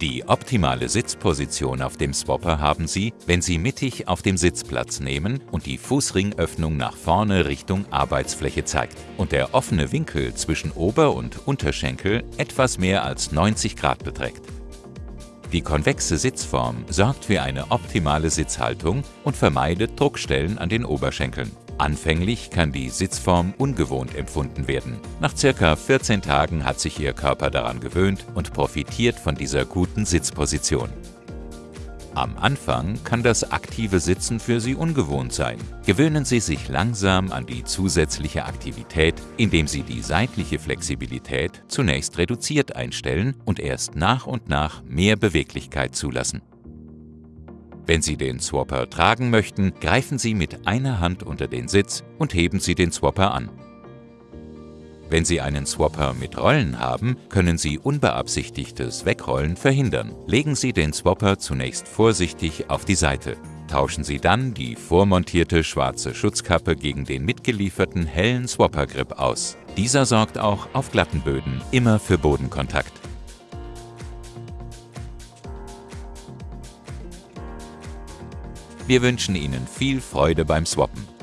Die optimale Sitzposition auf dem Swapper haben Sie, wenn Sie mittig auf dem Sitz Platz nehmen und die Fußringöffnung nach vorne Richtung Arbeitsfläche zeigt und der offene Winkel zwischen Ober- und Unterschenkel etwas mehr als 90 Grad beträgt. Die konvexe Sitzform sorgt für eine optimale Sitzhaltung und vermeidet Druckstellen an den Oberschenkeln. Anfänglich kann die Sitzform ungewohnt empfunden werden. Nach circa 14 Tagen hat sich Ihr Körper daran gewöhnt und profitiert von dieser guten Sitzposition. Am Anfang kann das aktive Sitzen für Sie ungewohnt sein. Gewöhnen Sie sich langsam an die zusätzliche Aktivität, indem Sie die seitliche Flexibilität zunächst reduziert einstellen und erst nach und nach mehr Beweglichkeit zulassen. Wenn Sie den Swapper tragen möchten, greifen Sie mit einer Hand unter den Sitz und heben Sie den Swapper an. Wenn Sie einen Swapper mit Rollen haben, können Sie unbeabsichtigtes Wegrollen verhindern. Legen Sie den Swapper zunächst vorsichtig auf die Seite. Tauschen Sie dann die vormontierte schwarze Schutzkappe gegen den mitgelieferten hellen Swapper-Grip aus. Dieser sorgt auch auf glatten Böden immer für Bodenkontakt. Wir wünschen Ihnen viel Freude beim Swappen.